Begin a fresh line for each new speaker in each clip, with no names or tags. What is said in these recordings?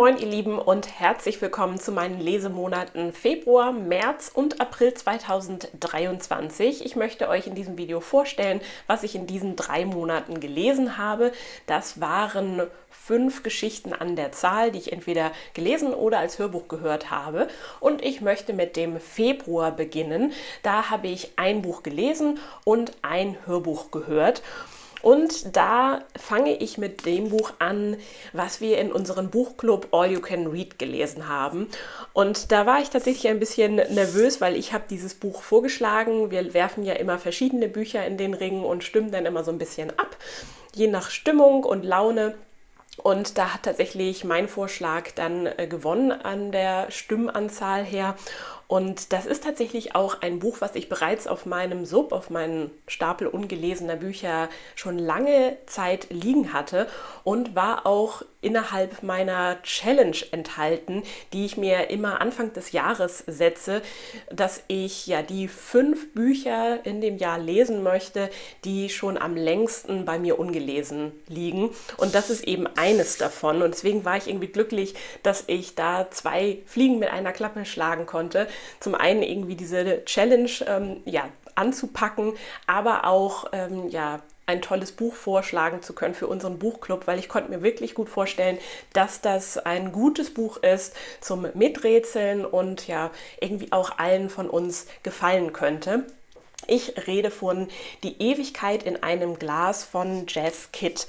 Moin ihr Lieben und herzlich willkommen zu meinen Lesemonaten Februar, März und April 2023. Ich möchte euch in diesem Video vorstellen, was ich in diesen drei Monaten gelesen habe. Das waren fünf Geschichten an der Zahl, die ich entweder gelesen oder als Hörbuch gehört habe. Und ich möchte mit dem Februar beginnen. Da habe ich ein Buch gelesen und ein Hörbuch gehört. Und da fange ich mit dem Buch an, was wir in unserem Buchclub All You Can Read gelesen haben. Und da war ich tatsächlich ein bisschen nervös, weil ich habe dieses Buch vorgeschlagen. Wir werfen ja immer verschiedene Bücher in den Ring und stimmen dann immer so ein bisschen ab, je nach Stimmung und Laune. Und da hat tatsächlich mein Vorschlag dann äh, gewonnen an der Stimmenanzahl her. Und das ist tatsächlich auch ein Buch, was ich bereits auf meinem Sub, auf meinen Stapel ungelesener Bücher schon lange Zeit liegen hatte und war auch innerhalb meiner Challenge enthalten, die ich mir immer Anfang des Jahres setze, dass ich ja die fünf Bücher in dem Jahr lesen möchte, die schon am längsten bei mir ungelesen liegen. Und das ist eben eines davon. Und deswegen war ich irgendwie glücklich, dass ich da zwei Fliegen mit einer Klappe schlagen konnte zum einen irgendwie diese Challenge ähm, ja, anzupacken, aber auch ähm, ja, ein tolles Buch vorschlagen zu können für unseren Buchclub, weil ich konnte mir wirklich gut vorstellen, dass das ein gutes Buch ist zum Miträtseln und ja irgendwie auch allen von uns gefallen könnte. Ich rede von Die Ewigkeit in einem Glas von Jazz Kidd.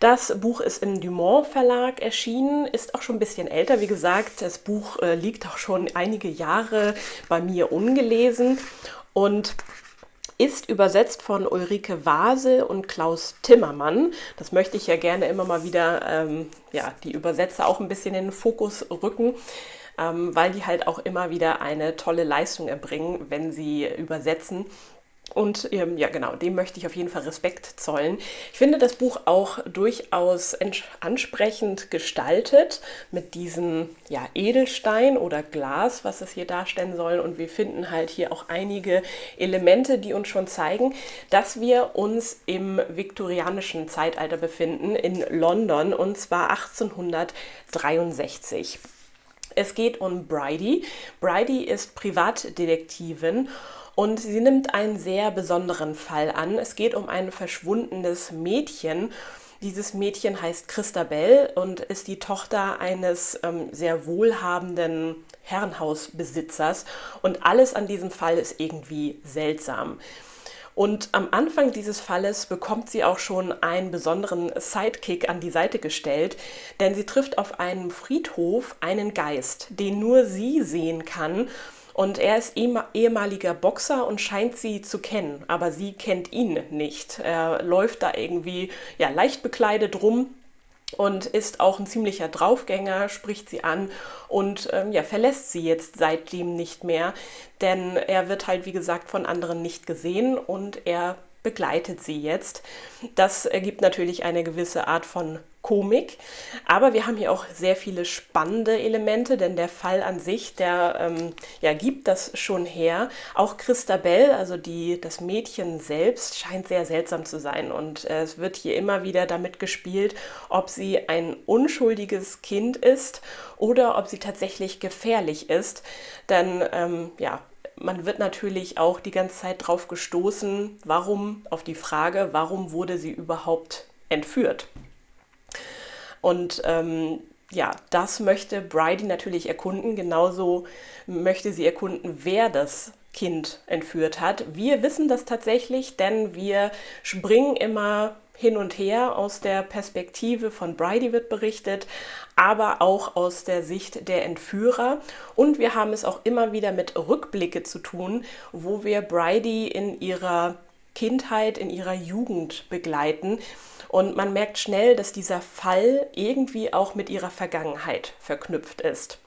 Das Buch ist im Dumont Verlag erschienen, ist auch schon ein bisschen älter. Wie gesagt, das Buch äh, liegt auch schon einige Jahre bei mir ungelesen und ist übersetzt von Ulrike Vase und Klaus Timmermann. Das möchte ich ja gerne immer mal wieder, ähm, ja, die Übersetzer auch ein bisschen in den Fokus rücken ähm, weil die halt auch immer wieder eine tolle Leistung erbringen, wenn sie übersetzen. Und ähm, ja, genau, dem möchte ich auf jeden Fall Respekt zollen. Ich finde das Buch auch durchaus ansprechend gestaltet mit diesem ja, Edelstein oder Glas, was es hier darstellen soll. Und wir finden halt hier auch einige Elemente, die uns schon zeigen, dass wir uns im viktorianischen Zeitalter befinden, in London, und zwar 1863. Es geht um Bridie. Bridie ist Privatdetektivin und sie nimmt einen sehr besonderen Fall an. Es geht um ein verschwundenes Mädchen. Dieses Mädchen heißt Christabel und ist die Tochter eines ähm, sehr wohlhabenden Herrenhausbesitzers. Und alles an diesem Fall ist irgendwie seltsam. Und am Anfang dieses Falles bekommt sie auch schon einen besonderen Sidekick an die Seite gestellt, denn sie trifft auf einem Friedhof einen Geist, den nur sie sehen kann. Und er ist ehemaliger Boxer und scheint sie zu kennen, aber sie kennt ihn nicht. Er läuft da irgendwie ja, leicht bekleidet rum und ist auch ein ziemlicher Draufgänger, spricht sie an und ähm, ja, verlässt sie jetzt seitdem nicht mehr, denn er wird halt, wie gesagt, von anderen nicht gesehen und er begleitet sie jetzt. Das ergibt natürlich eine gewisse Art von Komik, aber wir haben hier auch sehr viele spannende Elemente, denn der Fall an sich, der ähm, ja, gibt das schon her. Auch Christabel, also die, das Mädchen selbst, scheint sehr seltsam zu sein und äh, es wird hier immer wieder damit gespielt, ob sie ein unschuldiges Kind ist oder ob sie tatsächlich gefährlich ist, denn ähm, ja, man wird natürlich auch die ganze Zeit drauf gestoßen, warum, auf die Frage, warum wurde sie überhaupt entführt. Und ähm, ja, das möchte Bridie natürlich erkunden. Genauso möchte sie erkunden, wer das Kind entführt hat. Wir wissen das tatsächlich, denn wir springen immer hin und her. Aus der Perspektive von Bridie wird berichtet, aber auch aus der Sicht der Entführer. Und wir haben es auch immer wieder mit Rückblicke zu tun, wo wir Bridie in ihrer Kindheit, in ihrer Jugend begleiten. Und man merkt schnell, dass dieser Fall irgendwie auch mit ihrer Vergangenheit verknüpft ist.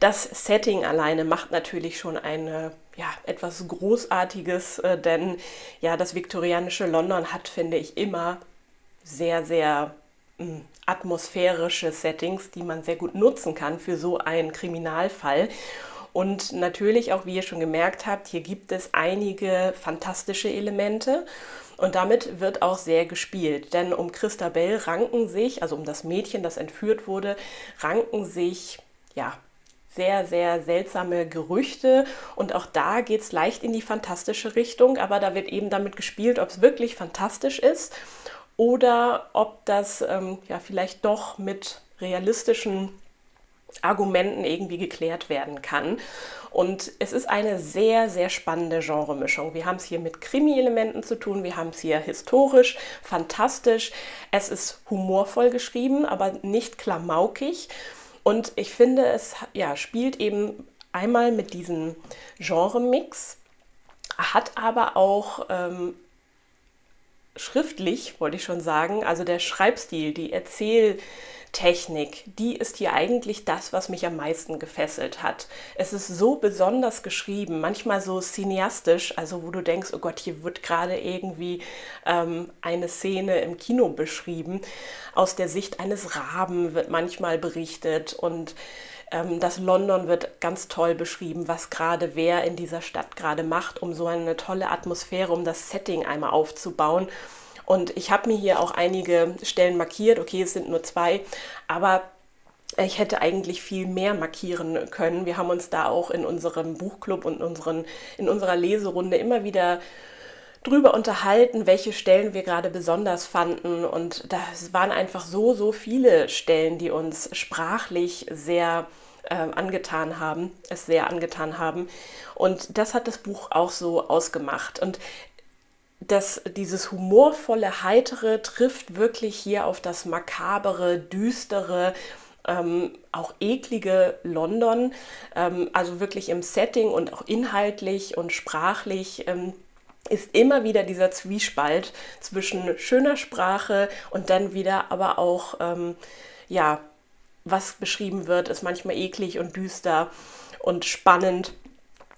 Das Setting alleine macht natürlich schon eine ja, etwas Großartiges, äh, denn ja, das viktorianische London hat, finde ich, immer sehr, sehr mh, hm, atmosphärische Settings, die man sehr gut nutzen kann für so einen Kriminalfall. Und natürlich auch, wie ihr schon gemerkt habt, hier gibt es einige fantastische Elemente. Und damit wird auch sehr gespielt. Denn um Christabel ranken sich, also um das Mädchen, das entführt wurde, ranken sich, ja, sehr, sehr seltsame Gerüchte und auch da geht es leicht in die fantastische Richtung, aber da wird eben damit gespielt, ob es wirklich fantastisch ist oder ob das ähm, ja vielleicht doch mit realistischen Argumenten irgendwie geklärt werden kann. Und es ist eine sehr, sehr spannende Genremischung. Wir haben es hier mit Krimi-Elementen zu tun, wir haben es hier historisch, fantastisch. Es ist humorvoll geschrieben, aber nicht klamaukig. Und ich finde, es ja, spielt eben einmal mit diesem Genre-Mix, hat aber auch ähm, schriftlich, wollte ich schon sagen, also der Schreibstil, die Erzähl- Technik, die ist hier eigentlich das, was mich am meisten gefesselt hat. Es ist so besonders geschrieben, manchmal so cineastisch, also wo du denkst, oh Gott, hier wird gerade irgendwie ähm, eine Szene im Kino beschrieben. Aus der Sicht eines Raben wird manchmal berichtet und ähm, das London wird ganz toll beschrieben, was gerade wer in dieser Stadt gerade macht, um so eine tolle Atmosphäre, um das Setting einmal aufzubauen. Und ich habe mir hier auch einige Stellen markiert. Okay, es sind nur zwei, aber ich hätte eigentlich viel mehr markieren können. Wir haben uns da auch in unserem Buchclub und unseren, in unserer Leserunde immer wieder drüber unterhalten, welche Stellen wir gerade besonders fanden. Und das waren einfach so, so viele Stellen, die uns sprachlich sehr äh, angetan haben, es sehr angetan haben. Und das hat das Buch auch so ausgemacht. Und dass dieses humorvolle, heitere trifft wirklich hier auf das makabere, düstere, ähm, auch eklige London. Ähm, also wirklich im Setting und auch inhaltlich und sprachlich ähm, ist immer wieder dieser Zwiespalt zwischen schöner Sprache und dann wieder aber auch, ähm, ja, was beschrieben wird, ist manchmal eklig und düster und spannend.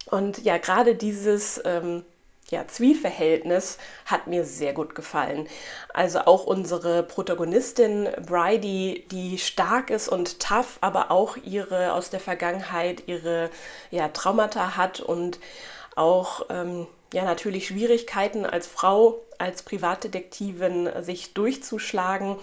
Und ja, gerade dieses ähm, ja, Zwiefverhältnis hat mir sehr gut gefallen. Also auch unsere Protagonistin Bridie, die stark ist und tough, aber auch ihre aus der Vergangenheit ihre ja, Traumata hat und auch ähm, ja natürlich Schwierigkeiten als Frau, als Privatdetektivin sich durchzuschlagen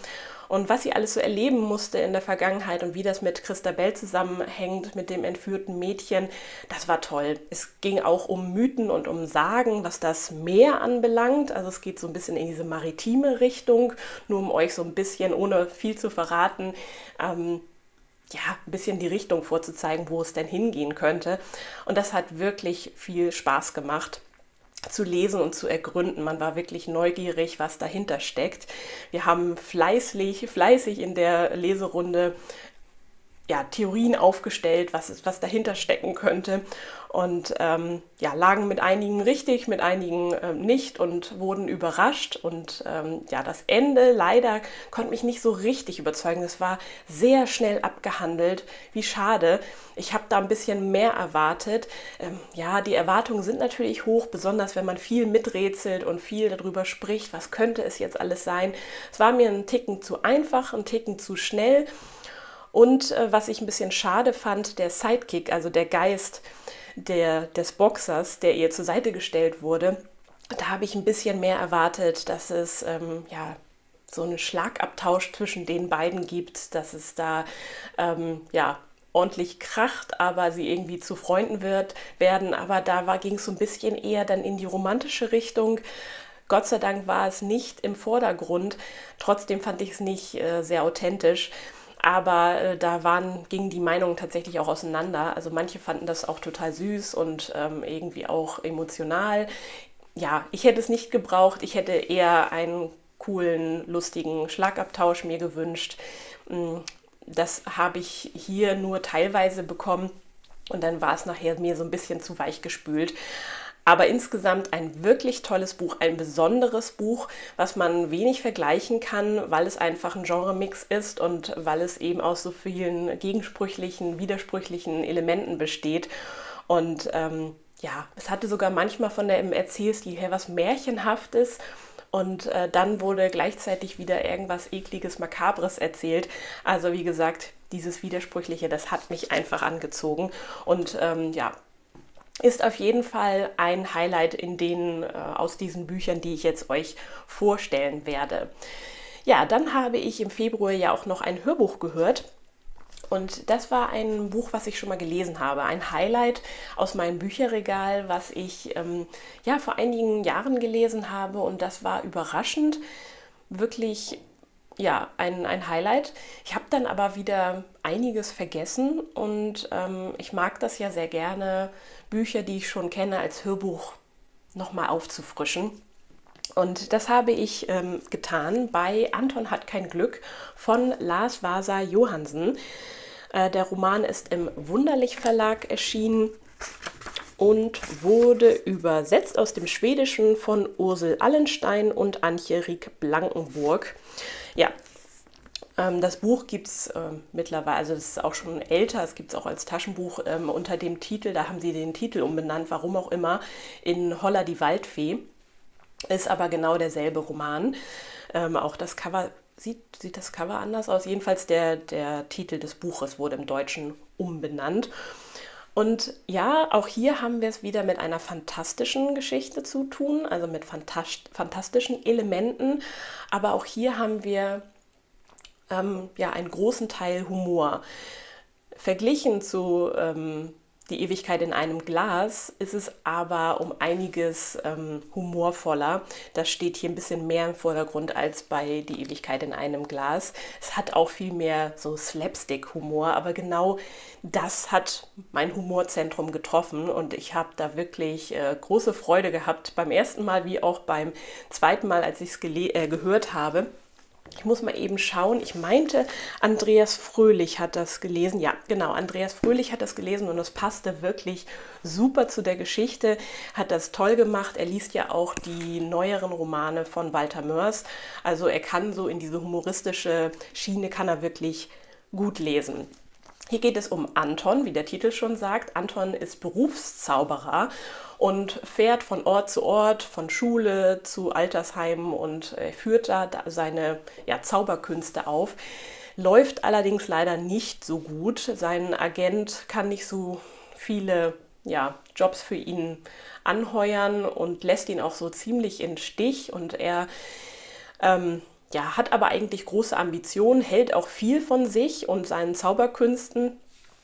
und was sie alles so erleben musste in der Vergangenheit und wie das mit Christabel zusammenhängt, mit dem entführten Mädchen, das war toll. Es ging auch um Mythen und um Sagen, was das Meer anbelangt. Also es geht so ein bisschen in diese maritime Richtung, nur um euch so ein bisschen, ohne viel zu verraten, ähm, ja, ein bisschen die Richtung vorzuzeigen, wo es denn hingehen könnte. Und das hat wirklich viel Spaß gemacht zu lesen und zu ergründen. Man war wirklich neugierig, was dahinter steckt. Wir haben fleißig, fleißig in der Leserunde ja, Theorien aufgestellt, was, was dahinter stecken könnte und ähm, ja, lagen mit einigen richtig, mit einigen ähm, nicht und wurden überrascht. Und ähm, ja, das Ende leider konnte mich nicht so richtig überzeugen. Es war sehr schnell abgehandelt. Wie schade. Ich habe da ein bisschen mehr erwartet. Ähm, ja, die Erwartungen sind natürlich hoch, besonders wenn man viel miträtselt und viel darüber spricht, was könnte es jetzt alles sein. Es war mir ein Ticken zu einfach, ein Ticken zu schnell. Und äh, was ich ein bisschen schade fand, der Sidekick, also der Geist der, des Boxers, der ihr zur Seite gestellt wurde, da habe ich ein bisschen mehr erwartet, dass es ähm, ja so einen Schlagabtausch zwischen den beiden gibt, dass es da ähm, ja ordentlich kracht, aber sie irgendwie zu Freunden wird, werden. Aber da ging es so ein bisschen eher dann in die romantische Richtung. Gott sei Dank war es nicht im Vordergrund. Trotzdem fand ich es nicht äh, sehr authentisch. Aber äh, da waren, gingen die Meinungen tatsächlich auch auseinander. Also manche fanden das auch total süß und ähm, irgendwie auch emotional. Ja, ich hätte es nicht gebraucht. Ich hätte eher einen coolen, lustigen Schlagabtausch mir gewünscht. Mm, das habe ich hier nur teilweise bekommen. Und dann war es nachher mir so ein bisschen zu weich gespült. Aber insgesamt ein wirklich tolles Buch, ein besonderes Buch, was man wenig vergleichen kann, weil es einfach ein Genremix ist und weil es eben aus so vielen gegensprüchlichen, widersprüchlichen Elementen besteht. Und ähm, ja, es hatte sogar manchmal von der Erzählstil her was Märchenhaftes und äh, dann wurde gleichzeitig wieder irgendwas ekliges, makabres erzählt. Also wie gesagt, dieses Widersprüchliche, das hat mich einfach angezogen und ähm, ja, ist auf jeden Fall ein Highlight in den äh, aus diesen Büchern, die ich jetzt euch vorstellen werde. Ja, dann habe ich im Februar ja auch noch ein Hörbuch gehört. Und das war ein Buch, was ich schon mal gelesen habe. Ein Highlight aus meinem Bücherregal, was ich ähm, ja vor einigen Jahren gelesen habe. Und das war überraschend, wirklich ja, ein, ein Highlight. Ich habe dann aber wieder einiges vergessen und ähm, ich mag das ja sehr gerne, Bücher, die ich schon kenne, als Hörbuch nochmal aufzufrischen. Und das habe ich ähm, getan bei Anton hat kein Glück von Lars Vasa Johansen. Äh, der Roman ist im Wunderlich Verlag erschienen und wurde übersetzt aus dem Schwedischen von Ursel Allenstein und Antje Rieck Blankenburg. Ja, das Buch gibt es äh, mittlerweile, also es ist auch schon älter, es gibt es auch als Taschenbuch ähm, unter dem Titel, da haben sie den Titel umbenannt, warum auch immer, in Holla die Waldfee. Ist aber genau derselbe Roman. Ähm, auch das Cover, sieht, sieht das Cover anders aus? Jedenfalls der, der Titel des Buches wurde im Deutschen umbenannt. Und ja, auch hier haben wir es wieder mit einer fantastischen Geschichte zu tun, also mit fantastischen Elementen. Aber auch hier haben wir ähm, ja einen großen Teil Humor. Verglichen zu ähm, Die Ewigkeit in einem Glas ist es aber um einiges ähm, humorvoller. Das steht hier ein bisschen mehr im Vordergrund als bei Die Ewigkeit in einem Glas. Es hat auch viel mehr so Slapstick-Humor, aber genau das hat mein Humorzentrum getroffen und ich habe da wirklich äh, große Freude gehabt beim ersten Mal wie auch beim zweiten Mal, als ich es äh, gehört habe. Ich muss mal eben schauen. Ich meinte, Andreas Fröhlich hat das gelesen. Ja, genau, Andreas Fröhlich hat das gelesen und es passte wirklich super zu der Geschichte. Hat das toll gemacht. Er liest ja auch die neueren Romane von Walter Mörs. Also er kann so in diese humoristische Schiene, kann er wirklich gut lesen. Hier geht es um Anton, wie der Titel schon sagt. Anton ist Berufszauberer und fährt von Ort zu Ort, von Schule zu Altersheimen und äh, führt da seine ja, Zauberkünste auf. Läuft allerdings leider nicht so gut. Sein Agent kann nicht so viele ja, Jobs für ihn anheuern und lässt ihn auch so ziemlich in Stich und er ähm, ja, hat aber eigentlich große Ambitionen, hält auch viel von sich und seinen Zauberkünsten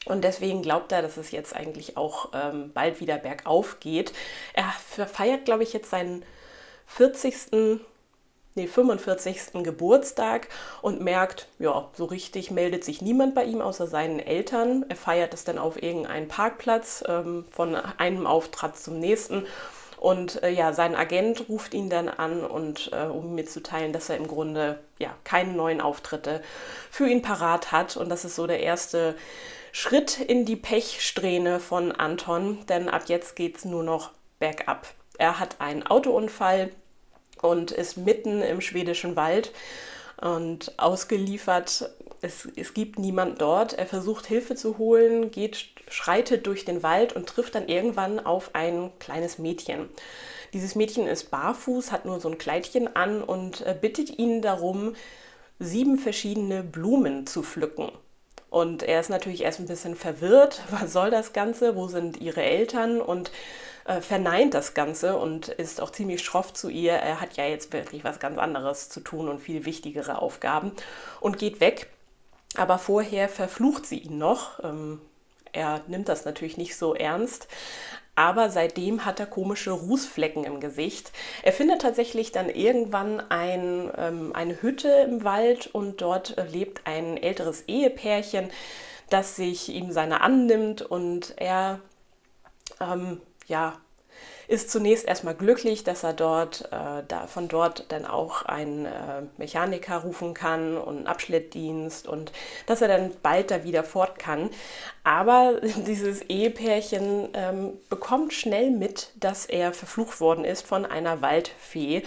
und deswegen glaubt er, dass es jetzt eigentlich auch ähm, bald wieder bergauf geht. Er feiert, glaube ich, jetzt seinen 40. Nee, 45. Geburtstag und merkt, ja, so richtig meldet sich niemand bei ihm außer seinen Eltern. Er feiert es dann auf irgendeinen Parkplatz ähm, von einem Auftritt zum nächsten. Und äh, ja, sein Agent ruft ihn dann an und äh, um mitzuteilen, dass er im Grunde ja keine neuen Auftritte für ihn parat hat. Und das ist so der erste Schritt in die Pechsträhne von Anton, denn ab jetzt geht es nur noch bergab. Er hat einen Autounfall und ist mitten im schwedischen Wald und ausgeliefert. Es, es gibt niemand dort. Er versucht Hilfe zu holen, geht, schreitet durch den Wald und trifft dann irgendwann auf ein kleines Mädchen. Dieses Mädchen ist barfuß, hat nur so ein Kleidchen an und äh, bittet ihn darum, sieben verschiedene Blumen zu pflücken. Und er ist natürlich erst ein bisschen verwirrt, was soll das Ganze, wo sind ihre Eltern und äh, verneint das Ganze und ist auch ziemlich schroff zu ihr. Er hat ja jetzt wirklich was ganz anderes zu tun und viel wichtigere Aufgaben und geht weg. Aber vorher verflucht sie ihn noch. Ähm, er nimmt das natürlich nicht so ernst, aber seitdem hat er komische Rußflecken im Gesicht. Er findet tatsächlich dann irgendwann ein, ähm, eine Hütte im Wald und dort äh, lebt ein älteres Ehepärchen, das sich ihm seiner annimmt und er ähm, ja, ist zunächst erstmal glücklich, dass er dort, äh, da, von dort dann auch einen äh, Mechaniker rufen kann und einen Abschlettdienst und dass er dann bald da wieder fort kann. Aber dieses Ehepärchen ähm, bekommt schnell mit, dass er verflucht worden ist von einer Waldfee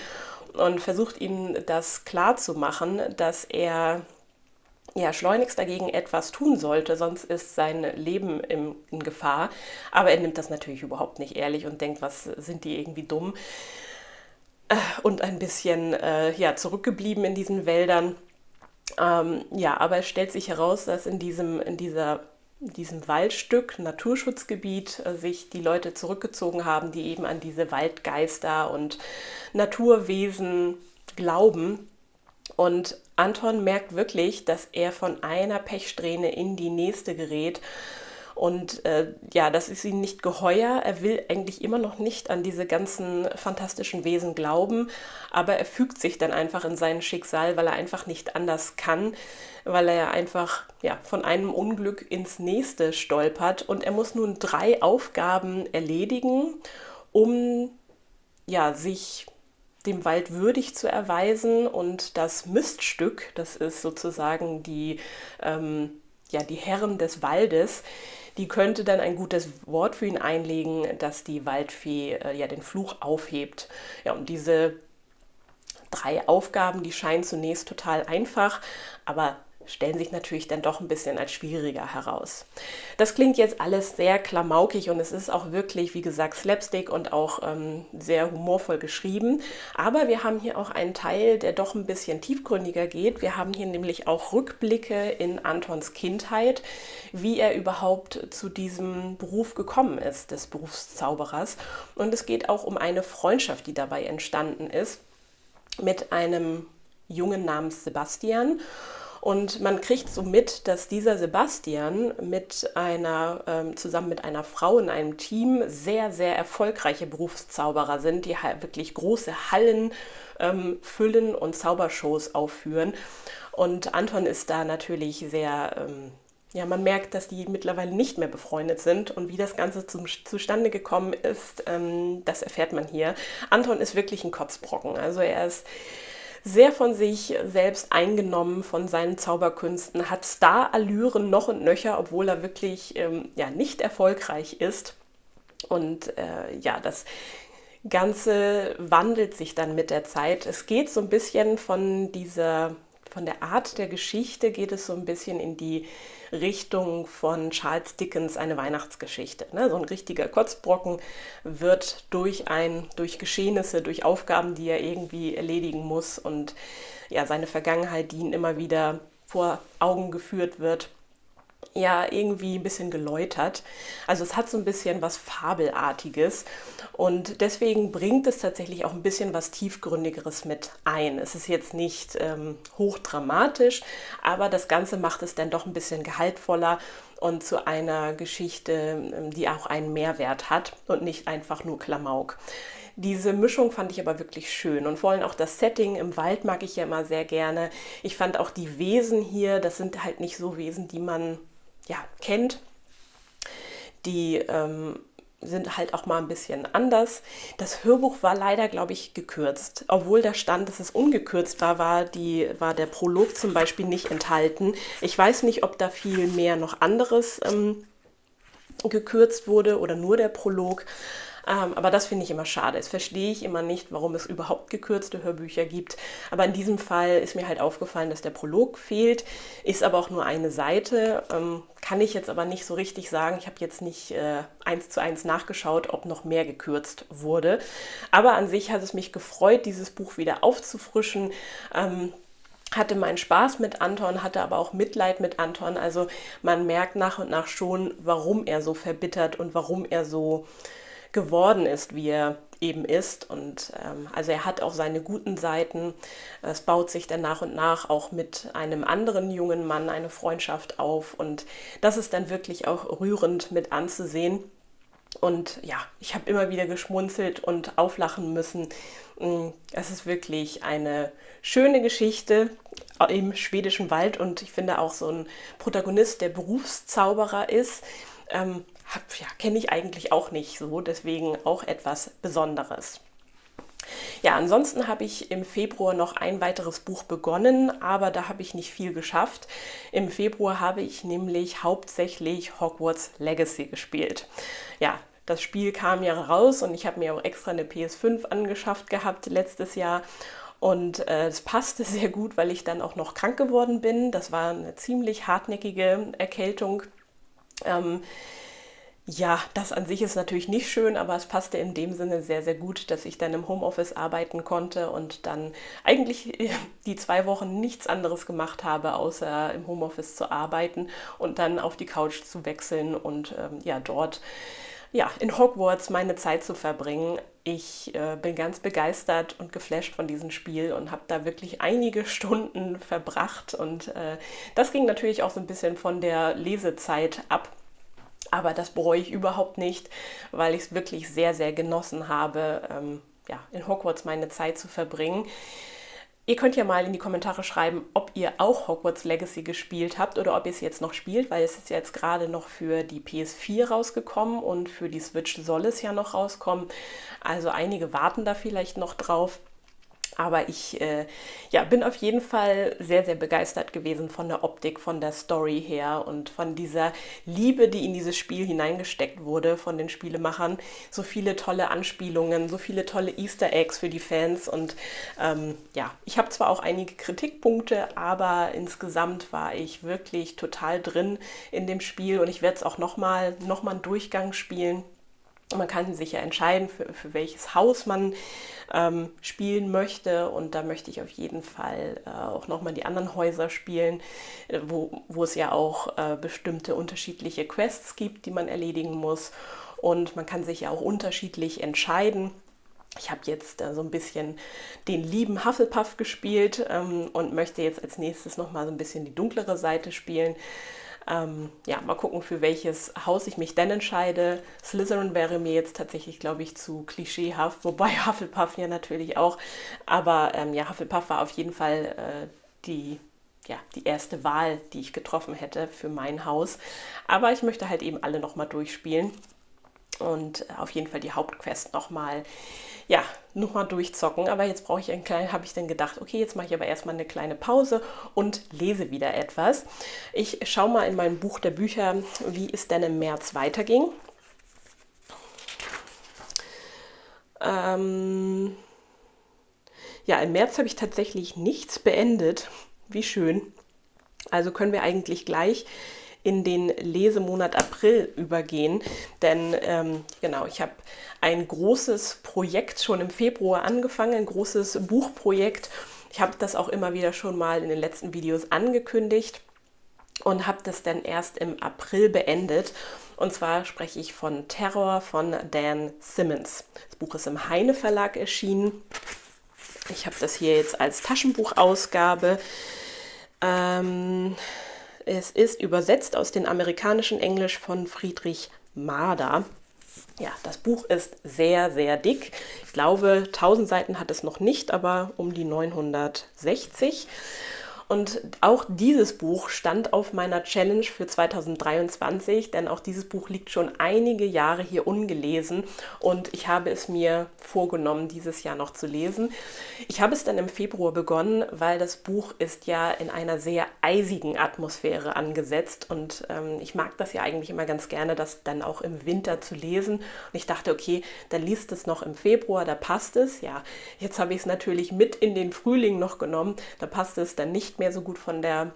und versucht ihm das klar zu machen, dass er ja, schleunigst dagegen etwas tun sollte, sonst ist sein Leben im, in Gefahr. Aber er nimmt das natürlich überhaupt nicht ehrlich und denkt, was sind die irgendwie dumm. äh, und ein bisschen äh, ja, zurückgeblieben in diesen Wäldern. Ähm, ja, aber es stellt sich heraus, dass in diesem, in dieser, in diesem Waldstück, Naturschutzgebiet, äh, sich die Leute zurückgezogen haben, die eben an diese Waldgeister und Naturwesen glauben. Und Anton merkt wirklich, dass er von einer Pechsträhne in die nächste gerät und äh, ja, das ist ihm nicht geheuer. Er will eigentlich immer noch nicht an diese ganzen fantastischen Wesen glauben, aber er fügt sich dann einfach in sein Schicksal, weil er einfach nicht anders kann, weil er einfach ja, von einem Unglück ins nächste stolpert. Und er muss nun drei Aufgaben erledigen, um ja, sich dem Wald würdig zu erweisen und das Miststück, das ist sozusagen die, ähm, ja, die Herren des Waldes, die könnte dann ein gutes Wort für ihn einlegen, dass die Waldfee äh, ja den Fluch aufhebt. Ja, und diese drei Aufgaben, die scheinen zunächst total einfach, aber stellen sich natürlich dann doch ein bisschen als schwieriger heraus. Das klingt jetzt alles sehr klamaukig und es ist auch wirklich, wie gesagt, Slapstick und auch ähm, sehr humorvoll geschrieben. Aber wir haben hier auch einen Teil, der doch ein bisschen tiefgründiger geht. Wir haben hier nämlich auch Rückblicke in Antons Kindheit, wie er überhaupt zu diesem Beruf gekommen ist, des Berufszauberers. Und es geht auch um eine Freundschaft, die dabei entstanden ist mit einem Jungen namens Sebastian. Und man kriegt so mit, dass dieser Sebastian mit einer, ähm, zusammen mit einer Frau in einem Team sehr, sehr erfolgreiche Berufszauberer sind, die wirklich große Hallen ähm, füllen und Zaubershows aufführen. Und Anton ist da natürlich sehr... Ähm, ja, man merkt, dass die mittlerweile nicht mehr befreundet sind und wie das Ganze zum, zustande gekommen ist, ähm, das erfährt man hier. Anton ist wirklich ein Kotzbrocken. Also er ist sehr von sich selbst eingenommen, von seinen Zauberkünsten, hat Star-Allüren noch und nöcher, obwohl er wirklich ähm, ja, nicht erfolgreich ist. Und äh, ja, das Ganze wandelt sich dann mit der Zeit. Es geht so ein bisschen von dieser, von der Art der Geschichte, geht es so ein bisschen in die Richtung von Charles Dickens eine Weihnachtsgeschichte. Ne? So ein richtiger Kotzbrocken wird durch, ein, durch Geschehnisse, durch Aufgaben, die er irgendwie erledigen muss und ja, seine Vergangenheit, die ihn immer wieder vor Augen geführt wird, ja irgendwie ein bisschen geläutert. Also es hat so ein bisschen was Fabelartiges und deswegen bringt es tatsächlich auch ein bisschen was Tiefgründigeres mit ein. Es ist jetzt nicht ähm, hochdramatisch, aber das Ganze macht es dann doch ein bisschen gehaltvoller und zu einer Geschichte, ähm, die auch einen Mehrwert hat und nicht einfach nur Klamauk. Diese Mischung fand ich aber wirklich schön und vor allem auch das Setting im Wald mag ich ja immer sehr gerne. Ich fand auch die Wesen hier, das sind halt nicht so Wesen, die man ja, kennt. Die ähm, sind halt auch mal ein bisschen anders. Das Hörbuch war leider, glaube ich, gekürzt. Obwohl da stand, dass es ungekürzt war, war, die, war der Prolog zum Beispiel nicht enthalten. Ich weiß nicht, ob da viel mehr noch anderes ähm, gekürzt wurde oder nur der Prolog. Ähm, aber das finde ich immer schade. Das verstehe ich immer nicht, warum es überhaupt gekürzte Hörbücher gibt. Aber in diesem Fall ist mir halt aufgefallen, dass der Prolog fehlt, ist aber auch nur eine Seite. Ähm, kann ich jetzt aber nicht so richtig sagen. Ich habe jetzt nicht äh, eins zu eins nachgeschaut, ob noch mehr gekürzt wurde. Aber an sich hat es mich gefreut, dieses Buch wieder aufzufrischen. Ähm, hatte meinen Spaß mit Anton, hatte aber auch Mitleid mit Anton. Also man merkt nach und nach schon, warum er so verbittert und warum er so geworden ist, wie er eben ist. Und ähm, also er hat auch seine guten Seiten. Es baut sich dann nach und nach auch mit einem anderen jungen Mann eine Freundschaft auf. Und das ist dann wirklich auch rührend mit anzusehen. Und ja, ich habe immer wieder geschmunzelt und auflachen müssen. Mm, es ist wirklich eine schöne Geschichte im schwedischen Wald und ich finde auch so ein Protagonist, der Berufszauberer ist. Ähm, ja, kenne ich eigentlich auch nicht so, deswegen auch etwas Besonderes. Ja, ansonsten habe ich im Februar noch ein weiteres Buch begonnen, aber da habe ich nicht viel geschafft. Im Februar habe ich nämlich hauptsächlich Hogwarts Legacy gespielt. Ja, das Spiel kam ja raus und ich habe mir auch extra eine PS5 angeschafft gehabt letztes Jahr. Und es äh, passte sehr gut, weil ich dann auch noch krank geworden bin. Das war eine ziemlich hartnäckige Erkältung. Ähm, ja, das an sich ist natürlich nicht schön, aber es passte in dem Sinne sehr, sehr gut, dass ich dann im Homeoffice arbeiten konnte und dann eigentlich die zwei Wochen nichts anderes gemacht habe, außer im Homeoffice zu arbeiten und dann auf die Couch zu wechseln und ähm, ja, dort ja, in Hogwarts meine Zeit zu verbringen. Ich äh, bin ganz begeistert und geflasht von diesem Spiel und habe da wirklich einige Stunden verbracht. Und äh, das ging natürlich auch so ein bisschen von der Lesezeit ab. Aber das bereue ich überhaupt nicht, weil ich es wirklich sehr, sehr genossen habe, ähm, ja, in Hogwarts meine Zeit zu verbringen. Ihr könnt ja mal in die Kommentare schreiben, ob ihr auch Hogwarts Legacy gespielt habt oder ob ihr es jetzt noch spielt, weil es ist jetzt gerade noch für die PS4 rausgekommen und für die Switch soll es ja noch rauskommen. Also einige warten da vielleicht noch drauf. Aber ich äh, ja, bin auf jeden Fall sehr, sehr begeistert gewesen von der Optik, von der Story her und von dieser Liebe, die in dieses Spiel hineingesteckt wurde von den Spielemachern. So viele tolle Anspielungen, so viele tolle Easter Eggs für die Fans. Und ähm, ja, ich habe zwar auch einige Kritikpunkte, aber insgesamt war ich wirklich total drin in dem Spiel und ich werde es auch nochmal noch mal einen Durchgang spielen man kann sich ja entscheiden, für, für welches Haus man ähm, spielen möchte. Und da möchte ich auf jeden Fall äh, auch nochmal die anderen Häuser spielen, äh, wo, wo es ja auch äh, bestimmte unterschiedliche Quests gibt, die man erledigen muss. Und man kann sich ja auch unterschiedlich entscheiden. Ich habe jetzt äh, so ein bisschen den lieben Hufflepuff gespielt ähm, und möchte jetzt als nächstes nochmal so ein bisschen die dunklere Seite spielen. Ähm, ja, mal gucken, für welches Haus ich mich denn entscheide. Slytherin wäre mir jetzt tatsächlich, glaube ich, zu klischeehaft, wobei Hufflepuff ja natürlich auch. Aber ähm, ja, Hufflepuff war auf jeden Fall äh, die ja, die erste Wahl, die ich getroffen hätte für mein Haus. Aber ich möchte halt eben alle nochmal durchspielen und auf jeden Fall die Hauptquest nochmal ja, nochmal durchzocken. Aber jetzt brauche ich einen kleinen, habe ich dann gedacht, okay, jetzt mache ich aber erstmal eine kleine Pause und lese wieder etwas. Ich schaue mal in mein Buch der Bücher, wie es denn im März weiterging. Ähm ja, im März habe ich tatsächlich nichts beendet. Wie schön. Also können wir eigentlich gleich in den Lesemonat April übergehen. Denn ähm, genau, ich habe ein großes Projekt schon im Februar angefangen, ein großes Buchprojekt. Ich habe das auch immer wieder schon mal in den letzten Videos angekündigt und habe das dann erst im April beendet. Und zwar spreche ich von Terror von Dan Simmons. Das Buch ist im Heine Verlag erschienen. Ich habe das hier jetzt als Taschenbuchausgabe. Ähm, es ist übersetzt aus dem amerikanischen Englisch von Friedrich Marder. Ja, das Buch ist sehr, sehr dick. Ich glaube, 1000 Seiten hat es noch nicht, aber um die 960. Und auch dieses Buch stand auf meiner Challenge für 2023, denn auch dieses Buch liegt schon einige Jahre hier ungelesen und ich habe es mir vorgenommen, dieses Jahr noch zu lesen. Ich habe es dann im Februar begonnen, weil das Buch ist ja in einer sehr eisigen Atmosphäre angesetzt und ähm, ich mag das ja eigentlich immer ganz gerne, das dann auch im Winter zu lesen. Und ich dachte, okay, dann liest es noch im Februar, da passt es. Ja, jetzt habe ich es natürlich mit in den Frühling noch genommen, da passt es dann nicht mehr so gut von der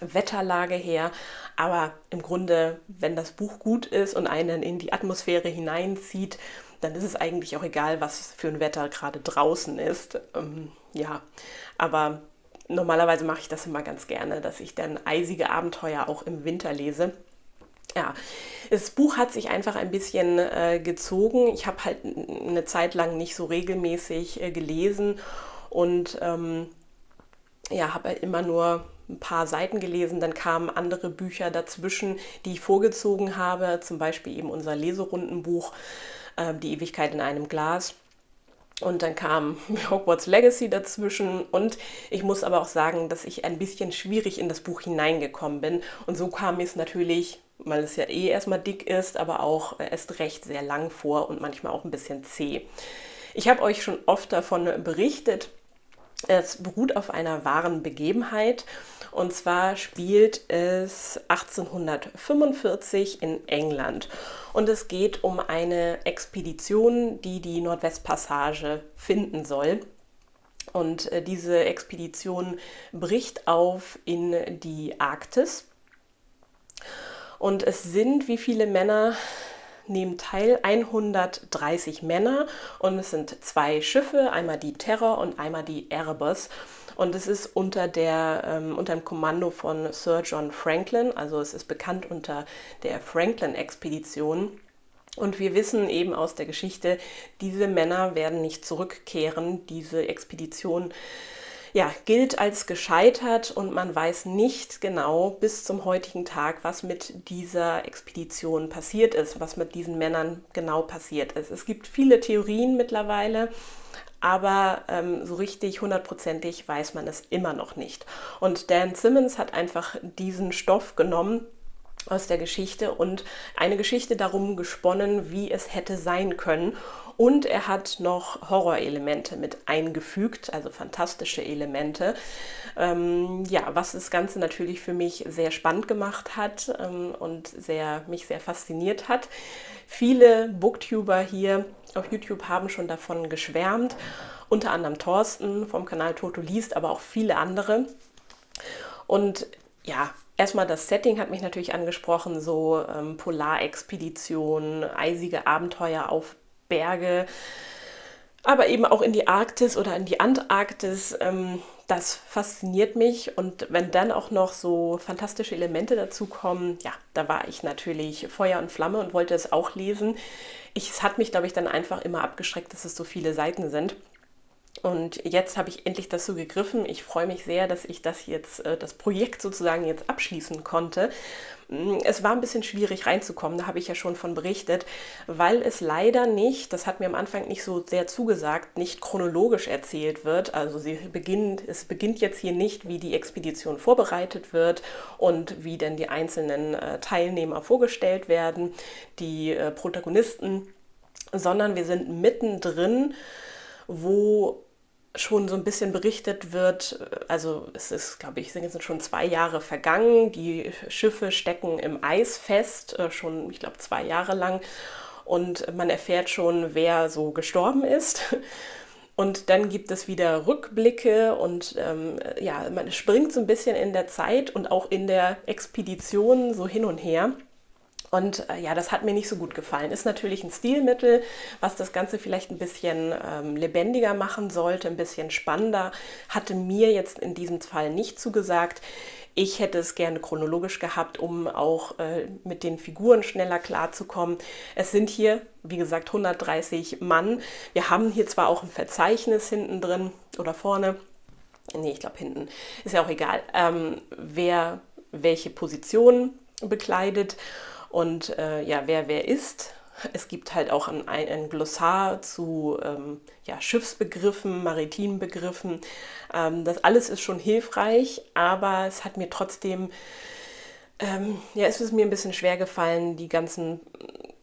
Wetterlage her. Aber im Grunde, wenn das Buch gut ist und einen in die Atmosphäre hineinzieht, dann ist es eigentlich auch egal, was für ein Wetter gerade draußen ist. Ähm, ja, aber normalerweise mache ich das immer ganz gerne, dass ich dann eisige Abenteuer auch im Winter lese. Ja, das Buch hat sich einfach ein bisschen äh, gezogen. Ich habe halt eine Zeit lang nicht so regelmäßig äh, gelesen und ähm, ja, habe halt immer nur ein paar Seiten gelesen, dann kamen andere Bücher dazwischen, die ich vorgezogen habe, zum Beispiel eben unser Leserundenbuch äh, Die Ewigkeit in einem Glas. Und dann kam Hogwarts Legacy dazwischen und ich muss aber auch sagen, dass ich ein bisschen schwierig in das Buch hineingekommen bin. Und so kam es natürlich, weil es ja eh erstmal dick ist, aber auch erst recht sehr lang vor und manchmal auch ein bisschen zäh. Ich habe euch schon oft davon berichtet, es beruht auf einer wahren Begebenheit und zwar spielt es 1845 in England und es geht um eine Expedition, die die Nordwestpassage finden soll. Und äh, diese Expedition bricht auf in die Arktis. Und es sind wie viele Männer nehmen teil 130 Männer und es sind zwei Schiffe, einmal die Terror und einmal die Erebus. Und es ist unter, der, ähm, unter dem Kommando von Sir John Franklin, also es ist bekannt unter der Franklin-Expedition. Und wir wissen eben aus der Geschichte, diese Männer werden nicht zurückkehren. Diese Expedition ja, gilt als gescheitert und man weiß nicht genau bis zum heutigen Tag, was mit dieser Expedition passiert ist, was mit diesen Männern genau passiert ist. Es gibt viele Theorien mittlerweile, aber ähm, so richtig hundertprozentig weiß man es immer noch nicht. Und Dan Simmons hat einfach diesen Stoff genommen aus der Geschichte und eine Geschichte darum gesponnen, wie es hätte sein können. Und er hat noch Horrorelemente mit eingefügt, also fantastische Elemente. Ähm, ja, was das Ganze natürlich für mich sehr spannend gemacht hat ähm, und sehr, mich sehr fasziniert hat. Viele Booktuber hier auf YouTube haben schon davon geschwärmt, unter anderem Thorsten vom Kanal Toto liest, aber auch viele andere. Und ja, erstmal das Setting hat mich natürlich angesprochen, so ähm, Polarexpeditionen, eisige Abenteuer auf Berge, aber eben auch in die Arktis oder in die Antarktis. Ähm, das fasziniert mich und wenn dann auch noch so fantastische Elemente dazu kommen, ja, da war ich natürlich Feuer und Flamme und wollte es auch lesen. Ich, es hat mich, glaube ich, dann einfach immer abgeschreckt, dass es so viele Seiten sind. Und jetzt habe ich endlich dazu gegriffen. Ich freue mich sehr, dass ich das jetzt, äh, das Projekt sozusagen jetzt abschließen konnte. Mm, es war ein bisschen schwierig reinzukommen, da habe ich ja schon von berichtet, weil es leider nicht, das hat mir am Anfang nicht so sehr zugesagt, nicht chronologisch erzählt wird. Also sie beginnt, es beginnt jetzt hier nicht, wie die Expedition vorbereitet wird und wie denn die einzelnen äh, Teilnehmer vorgestellt werden, die äh, Protagonisten, sondern wir sind mittendrin, wo schon so ein bisschen berichtet wird, also es ist, glaube ich, sind jetzt schon zwei Jahre vergangen, die Schiffe stecken im Eis fest, äh, schon, ich glaube, zwei Jahre lang und man erfährt schon, wer so gestorben ist. Und dann gibt es wieder Rückblicke und ähm, ja, man springt so ein bisschen in der Zeit und auch in der Expedition so hin und her. Und äh, ja, das hat mir nicht so gut gefallen. Ist natürlich ein Stilmittel, was das Ganze vielleicht ein bisschen ähm, lebendiger machen sollte, ein bisschen spannender. Hatte mir jetzt in diesem Fall nicht zugesagt. Ich hätte es gerne chronologisch gehabt, um auch äh, mit den Figuren schneller klarzukommen. Es sind hier, wie gesagt, 130 Mann. Wir haben hier zwar auch ein Verzeichnis hinten drin oder vorne. Nee, ich glaube hinten. Ist ja auch egal, ähm, wer welche Position bekleidet und äh, ja, wer wer ist. Es gibt halt auch ein, ein Glossar zu ähm, ja, Schiffsbegriffen, maritimen Begriffen. Ähm, das alles ist schon hilfreich, aber es hat mir trotzdem, ähm, ja, es ist mir ein bisschen schwer gefallen, die ganzen,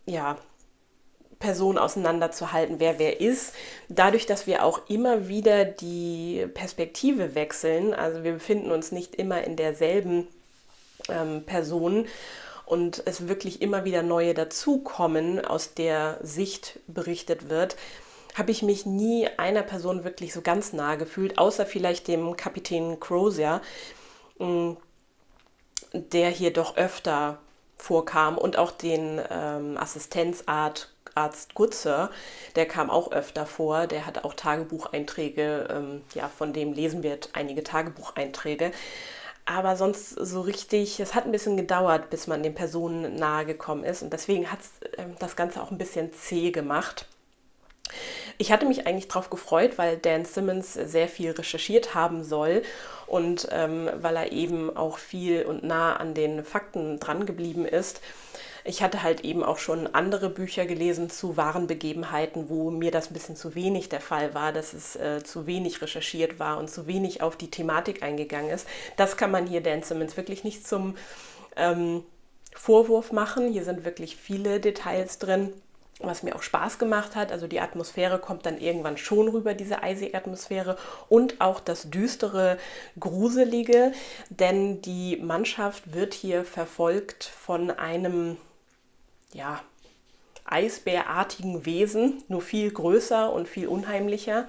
ja, Personen auseinanderzuhalten, wer wer ist. Dadurch, dass wir auch immer wieder die Perspektive wechseln, also wir befinden uns nicht immer in derselben ähm, Person und es wirklich immer wieder neue dazukommen, aus der Sicht berichtet wird, habe ich mich nie einer Person wirklich so ganz nahe gefühlt, außer vielleicht dem Kapitän Crozier, mm, der hier doch öfter vorkam und auch den ähm, Assistenzarzt Arzt Gutzer, der kam auch öfter vor, der hat auch Tagebucheinträge, ähm, ja, von dem lesen wir einige Tagebucheinträge. Aber sonst so richtig, es hat ein bisschen gedauert, bis man den Personen nahe gekommen ist. Und deswegen hat es äh, das Ganze auch ein bisschen zäh gemacht. Ich hatte mich eigentlich darauf gefreut, weil Dan Simmons sehr viel recherchiert haben soll und ähm, weil er eben auch viel und nah an den Fakten dran geblieben ist. Ich hatte halt eben auch schon andere Bücher gelesen zu wahren Begebenheiten, wo mir das ein bisschen zu wenig der Fall war, dass es äh, zu wenig recherchiert war und zu wenig auf die Thematik eingegangen ist. Das kann man hier Dan Simmons wirklich nicht zum ähm, Vorwurf machen. Hier sind wirklich viele Details drin was mir auch Spaß gemacht hat. Also die Atmosphäre kommt dann irgendwann schon rüber, diese eisige Atmosphäre und auch das düstere, gruselige, denn die Mannschaft wird hier verfolgt von einem ja, eisbärartigen Wesen, nur viel größer und viel unheimlicher.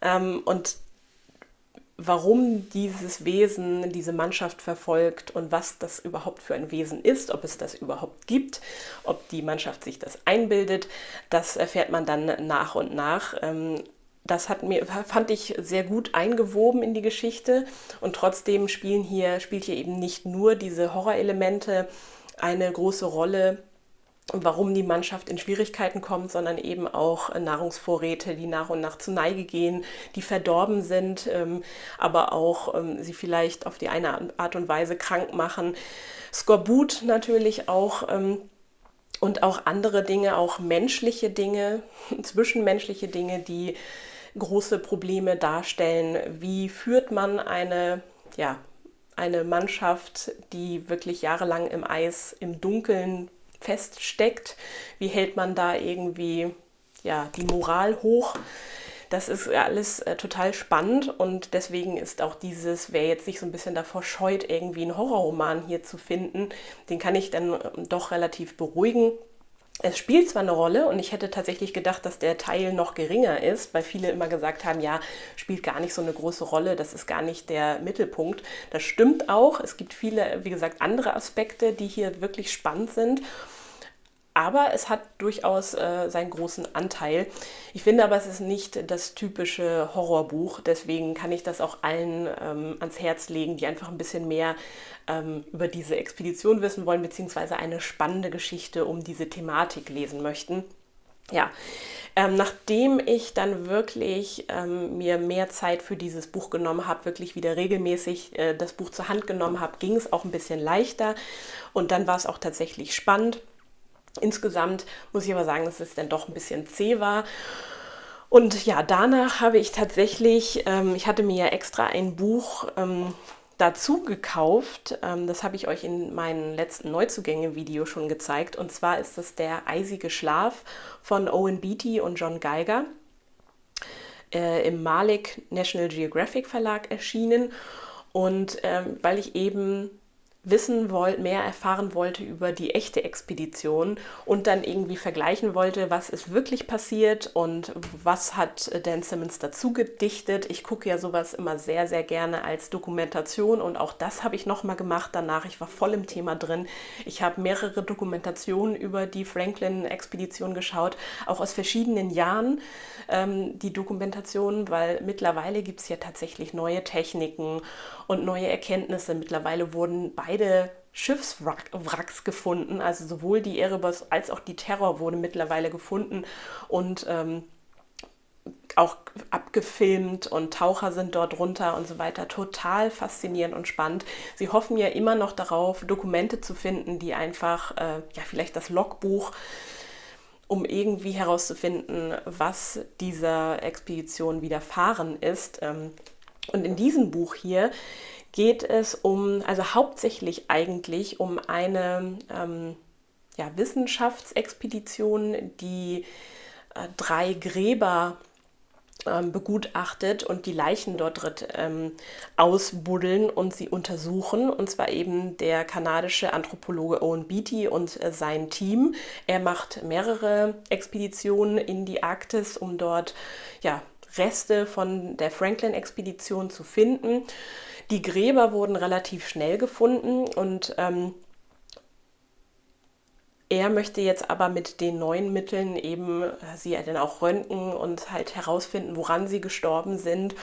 Ähm, und warum dieses Wesen diese Mannschaft verfolgt und was das überhaupt für ein Wesen ist, ob es das überhaupt gibt, ob die Mannschaft sich das einbildet, das erfährt man dann nach und nach. Ähm, das hat mir, fand ich sehr gut eingewoben in die Geschichte und trotzdem spielen hier, spielt hier eben nicht nur diese Horrorelemente eine große Rolle, warum die Mannschaft in Schwierigkeiten kommt, sondern eben auch Nahrungsvorräte, die nach und nach zu Neige gehen, die verdorben sind, ähm, aber auch ähm, sie vielleicht auf die eine Art und Weise krank machen. Skorbut natürlich auch ähm, und auch andere Dinge, auch menschliche Dinge, zwischenmenschliche Dinge, die große Probleme darstellen. Wie führt man eine, ja, eine Mannschaft, die wirklich jahrelang im Eis, im Dunkeln feststeckt? Wie hält man da irgendwie ja, die Moral hoch? Das ist alles äh, total spannend und deswegen ist auch dieses, wer jetzt sich so ein bisschen davor scheut, irgendwie einen Horrorroman hier zu finden, den kann ich dann ähm, doch relativ beruhigen. Es spielt zwar eine Rolle und ich hätte tatsächlich gedacht, dass der Teil noch geringer ist, weil viele immer gesagt haben, ja, spielt gar nicht so eine große Rolle, das ist gar nicht der Mittelpunkt. Das stimmt auch. Es gibt viele, wie gesagt, andere Aspekte, die hier wirklich spannend sind aber es hat durchaus äh, seinen großen Anteil. Ich finde aber, es ist nicht das typische Horrorbuch, deswegen kann ich das auch allen ähm, ans Herz legen, die einfach ein bisschen mehr ähm, über diese Expedition wissen wollen, beziehungsweise eine spannende Geschichte um diese Thematik lesen möchten. Ja, ähm, nachdem ich dann wirklich ähm, mir mehr Zeit für dieses Buch genommen habe, wirklich wieder regelmäßig äh, das Buch zur Hand genommen habe, ging es auch ein bisschen leichter und dann war es auch tatsächlich spannend. Insgesamt muss ich aber sagen, dass es dann doch ein bisschen zäh war. Und ja, danach habe ich tatsächlich, ähm, ich hatte mir ja extra ein Buch ähm, dazu gekauft. Ähm, das habe ich euch in meinem letzten Neuzugänge-Video schon gezeigt. Und zwar ist das der Eisige Schlaf von Owen Beatty und John Geiger äh, im Malik National Geographic Verlag erschienen. Und ähm, weil ich eben wissen wollte, mehr erfahren wollte über die echte Expedition und dann irgendwie vergleichen wollte, was ist wirklich passiert und was hat Dan Simmons dazu gedichtet. Ich gucke ja sowas immer sehr, sehr gerne als Dokumentation und auch das habe ich nochmal gemacht danach. Ich war voll im Thema drin. Ich habe mehrere Dokumentationen über die Franklin-Expedition geschaut, auch aus verschiedenen Jahren ähm, die Dokumentationen, weil mittlerweile gibt es ja tatsächlich neue Techniken und neue Erkenntnisse. Mittlerweile wurden beide Schiffswracks gefunden, also sowohl die Erebus als auch die Terror wurde mittlerweile gefunden und ähm, auch abgefilmt und Taucher sind dort runter und so weiter. Total faszinierend und spannend. Sie hoffen ja immer noch darauf, Dokumente zu finden, die einfach, äh, ja, vielleicht das Logbuch, um irgendwie herauszufinden, was dieser Expedition widerfahren ist. Ähm, und in diesem Buch hier geht es um, also hauptsächlich eigentlich um eine ähm, ja, Wissenschaftsexpedition, die äh, drei Gräber ähm, begutachtet und die Leichen dort ähm, ausbuddeln und sie untersuchen. Und zwar eben der kanadische Anthropologe Owen Beatty und äh, sein Team. Er macht mehrere Expeditionen in die Arktis, um dort ja, Reste von der Franklin-Expedition zu finden. Die Gräber wurden relativ schnell gefunden und ähm, er möchte jetzt aber mit den neuen Mitteln eben äh, sie dann auch röntgen und halt herausfinden, woran sie gestorben sind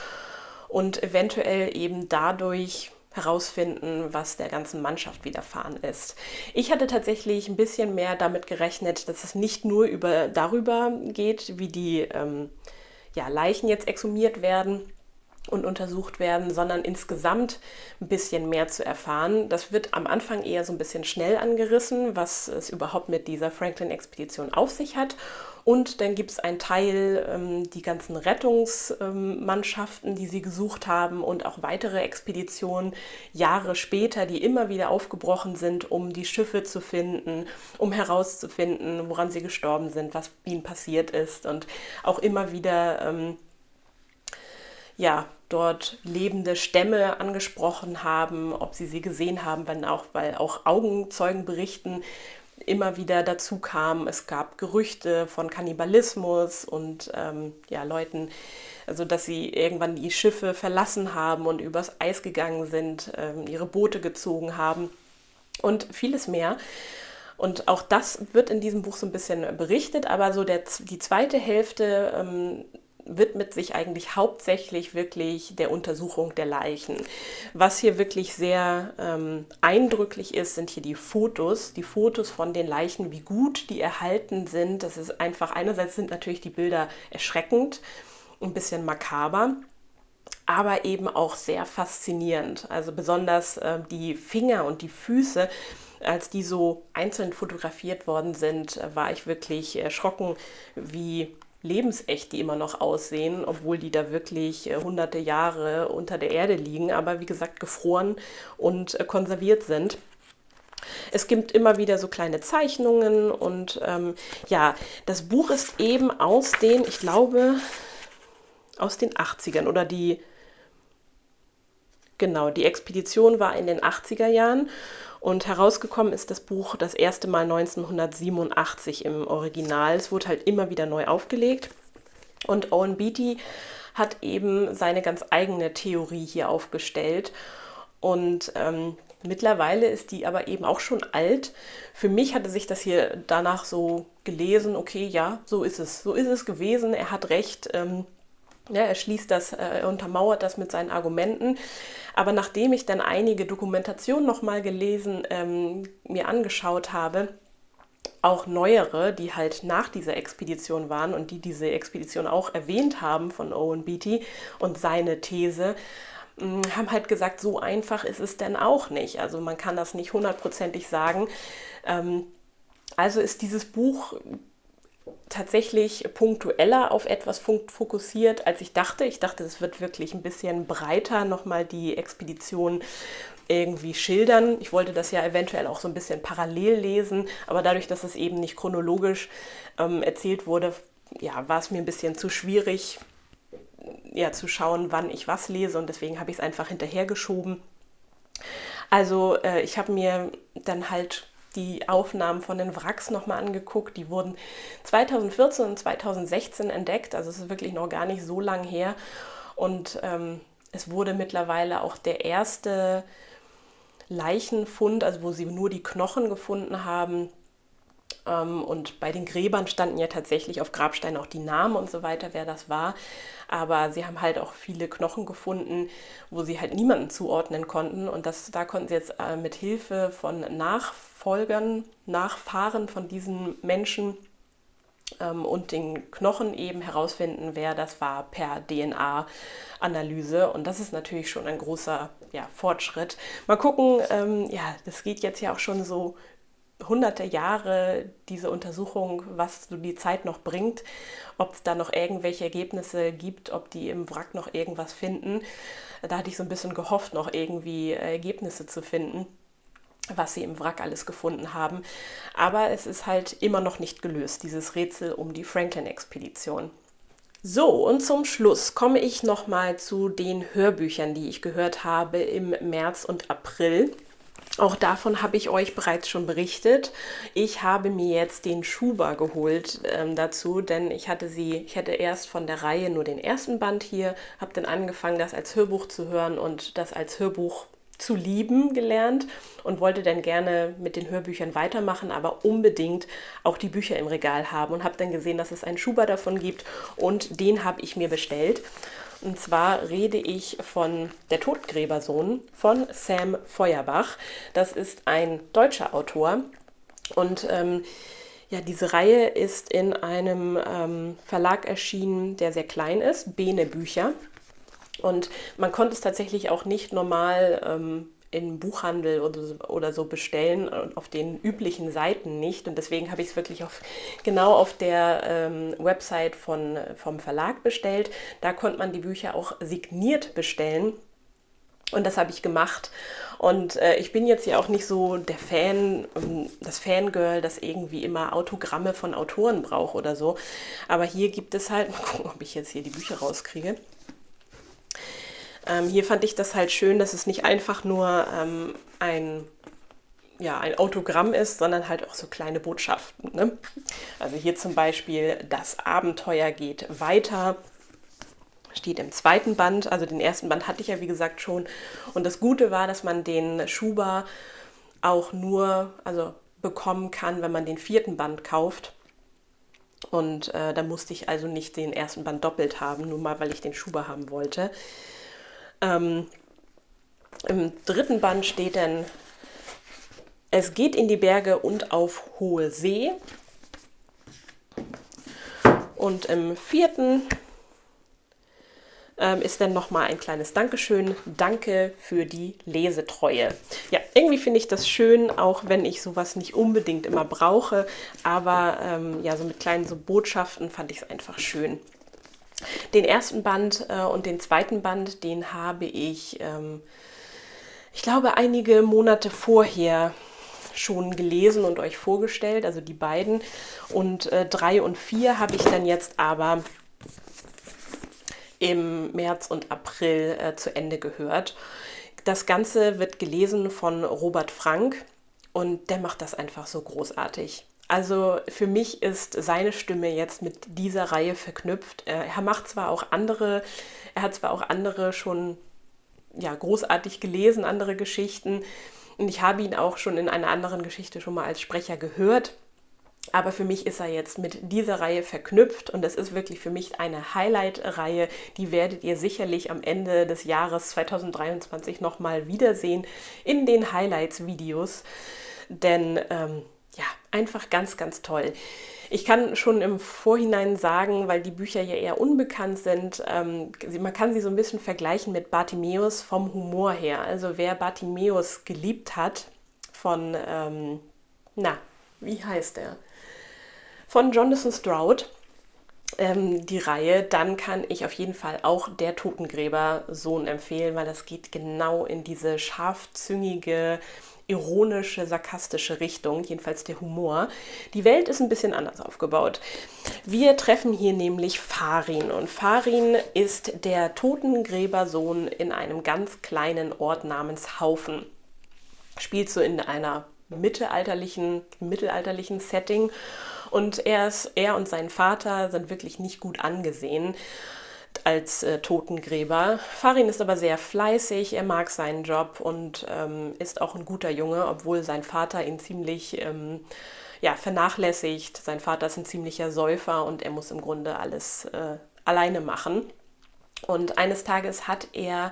und eventuell eben dadurch herausfinden, was der ganzen Mannschaft widerfahren ist. Ich hatte tatsächlich ein bisschen mehr damit gerechnet, dass es nicht nur über, darüber geht, wie die ähm, ja, Leichen jetzt exhumiert werden und untersucht werden, sondern insgesamt ein bisschen mehr zu erfahren. Das wird am Anfang eher so ein bisschen schnell angerissen, was es überhaupt mit dieser Franklin-Expedition auf sich hat. Und dann gibt es einen Teil, ähm, die ganzen Rettungsmannschaften, ähm, die sie gesucht haben und auch weitere Expeditionen Jahre später, die immer wieder aufgebrochen sind, um die Schiffe zu finden, um herauszufinden, woran sie gestorben sind, was ihnen passiert ist und auch immer wieder ähm, ja, dort lebende Stämme angesprochen haben, ob sie sie gesehen haben, wenn auch, weil auch Augenzeugen berichten, immer wieder dazu kam. Es gab Gerüchte von Kannibalismus und ähm, ja, Leuten, Also dass sie irgendwann die Schiffe verlassen haben und übers Eis gegangen sind, ähm, ihre Boote gezogen haben und vieles mehr. Und auch das wird in diesem Buch so ein bisschen berichtet, aber so der, die zweite Hälfte ähm, widmet sich eigentlich hauptsächlich wirklich der Untersuchung der Leichen. Was hier wirklich sehr ähm, eindrücklich ist, sind hier die Fotos, die Fotos von den Leichen, wie gut die erhalten sind. Das ist einfach, einerseits sind natürlich die Bilder erschreckend, ein bisschen makaber, aber eben auch sehr faszinierend. Also besonders äh, die Finger und die Füße, als die so einzeln fotografiert worden sind, war ich wirklich erschrocken, wie lebensecht die immer noch aussehen, obwohl die da wirklich äh, hunderte Jahre unter der Erde liegen, aber wie gesagt gefroren und äh, konserviert sind. Es gibt immer wieder so kleine Zeichnungen und ähm, ja, das Buch ist eben aus den, ich glaube, aus den 80ern oder die, genau, die Expedition war in den 80er Jahren und herausgekommen ist das Buch das erste Mal 1987 im Original. Es wurde halt immer wieder neu aufgelegt. Und Owen Beatty hat eben seine ganz eigene Theorie hier aufgestellt. Und ähm, mittlerweile ist die aber eben auch schon alt. Für mich hatte sich das hier danach so gelesen, okay, ja, so ist es. So ist es gewesen. Er hat recht. Ähm, ja, er schließt das, äh, er untermauert das mit seinen Argumenten. Aber nachdem ich dann einige Dokumentationen nochmal gelesen, ähm, mir angeschaut habe, auch neuere, die halt nach dieser Expedition waren und die diese Expedition auch erwähnt haben von Owen Beatty und seine These, mm, haben halt gesagt, so einfach ist es denn auch nicht. Also man kann das nicht hundertprozentig sagen. Ähm, also ist dieses Buch tatsächlich punktueller auf etwas fokussiert, als ich dachte. Ich dachte, es wird wirklich ein bisschen breiter nochmal die Expedition irgendwie schildern. Ich wollte das ja eventuell auch so ein bisschen parallel lesen, aber dadurch, dass es eben nicht chronologisch ähm, erzählt wurde, ja, war es mir ein bisschen zu schwierig, ja, zu schauen, wann ich was lese und deswegen habe ich es einfach hinterhergeschoben. Also äh, ich habe mir dann halt die Aufnahmen von den Wracks nochmal angeguckt. Die wurden 2014 und 2016 entdeckt, also es ist wirklich noch gar nicht so lang her. Und ähm, es wurde mittlerweile auch der erste Leichenfund, also wo sie nur die Knochen gefunden haben. Ähm, und bei den Gräbern standen ja tatsächlich auf Grabsteinen auch die Namen und so weiter, wer das war. Aber sie haben halt auch viele Knochen gefunden, wo sie halt niemanden zuordnen konnten. Und das, da konnten sie jetzt äh, mit Hilfe von Nachfolgern Nachfahren von diesen Menschen ähm, und den Knochen eben herausfinden, wer das war per DNA-Analyse. Und das ist natürlich schon ein großer ja, Fortschritt. Mal gucken, ähm, ja, das geht jetzt ja auch schon so hunderte Jahre diese Untersuchung, was so die Zeit noch bringt, ob es da noch irgendwelche Ergebnisse gibt, ob die im Wrack noch irgendwas finden. Da hatte ich so ein bisschen gehofft, noch irgendwie Ergebnisse zu finden was sie im Wrack alles gefunden haben. Aber es ist halt immer noch nicht gelöst, dieses Rätsel um die Franklin-Expedition. So, und zum Schluss komme ich nochmal zu den Hörbüchern, die ich gehört habe im März und April. Auch davon habe ich euch bereits schon berichtet. Ich habe mir jetzt den Schuber geholt ähm, dazu, denn ich hatte sie, ich hätte erst von der Reihe nur den ersten Band hier, habe dann angefangen, das als Hörbuch zu hören und das als Hörbuch zu lieben gelernt und wollte dann gerne mit den Hörbüchern weitermachen, aber unbedingt auch die Bücher im Regal haben und habe dann gesehen, dass es einen Schuber davon gibt und den habe ich mir bestellt. Und zwar rede ich von Der Totgräbersohn von Sam Feuerbach. Das ist ein deutscher Autor und ähm, ja, diese Reihe ist in einem ähm, Verlag erschienen, der sehr klein ist, Bene Bücher. Und man konnte es tatsächlich auch nicht normal ähm, im Buchhandel oder so, oder so bestellen, auf den üblichen Seiten nicht. Und deswegen habe ich es wirklich auf, genau auf der ähm, Website von, vom Verlag bestellt. Da konnte man die Bücher auch signiert bestellen. Und das habe ich gemacht. Und äh, ich bin jetzt ja auch nicht so der Fan, ähm, das Fangirl, das irgendwie immer Autogramme von Autoren braucht oder so. Aber hier gibt es halt, mal gucken, ob ich jetzt hier die Bücher rauskriege. Ähm, hier fand ich das halt schön, dass es nicht einfach nur ähm, ein, ja, ein Autogramm ist, sondern halt auch so kleine Botschaften. Ne? Also hier zum Beispiel, das Abenteuer geht weiter. steht im zweiten Band. Also den ersten Band hatte ich ja wie gesagt schon. Und das Gute war, dass man den Schuber auch nur also bekommen kann, wenn man den vierten Band kauft. Und äh, da musste ich also nicht den ersten Band doppelt haben, nur mal weil ich den Schuber haben wollte. Ähm, Im dritten Band steht dann, es geht in die Berge und auf hohe See. Und im vierten ähm, ist dann nochmal ein kleines Dankeschön. Danke für die Lesetreue. Ja, irgendwie finde ich das schön, auch wenn ich sowas nicht unbedingt immer brauche. Aber ähm, ja, so mit kleinen so Botschaften fand ich es einfach schön. Den ersten Band äh, und den zweiten Band, den habe ich, ähm, ich glaube, einige Monate vorher schon gelesen und euch vorgestellt, also die beiden. Und äh, drei und vier habe ich dann jetzt aber im März und April äh, zu Ende gehört. Das Ganze wird gelesen von Robert Frank und der macht das einfach so großartig. Also für mich ist seine Stimme jetzt mit dieser Reihe verknüpft. Er macht zwar auch andere, er hat zwar auch andere schon ja, großartig gelesen, andere Geschichten. Und ich habe ihn auch schon in einer anderen Geschichte schon mal als Sprecher gehört. Aber für mich ist er jetzt mit dieser Reihe verknüpft und es ist wirklich für mich eine Highlight-Reihe. Die werdet ihr sicherlich am Ende des Jahres 2023 nochmal wiedersehen in den Highlights-Videos. Denn ähm, ja, einfach ganz, ganz toll. Ich kann schon im Vorhinein sagen, weil die Bücher ja eher unbekannt sind, ähm, man kann sie so ein bisschen vergleichen mit Bartimeus vom Humor her. Also wer Bartimeus geliebt hat von, ähm, na, wie heißt er? von Jonathan Stroud, ähm, die Reihe, dann kann ich auf jeden Fall auch Der Totengräber-Sohn empfehlen, weil das geht genau in diese scharfzüngige, ironische, sarkastische Richtung, jedenfalls der Humor. Die Welt ist ein bisschen anders aufgebaut. Wir treffen hier nämlich Farin und Farin ist der Totengräbersohn in einem ganz kleinen Ort namens Haufen. Spielt so in einer mittelalterlichen, mittelalterlichen Setting und er, ist, er und sein Vater sind wirklich nicht gut angesehen als äh, Totengräber. Farin ist aber sehr fleißig, er mag seinen Job und ähm, ist auch ein guter Junge, obwohl sein Vater ihn ziemlich ähm, ja, vernachlässigt. Sein Vater ist ein ziemlicher Säufer und er muss im Grunde alles äh, alleine machen. Und eines Tages hat er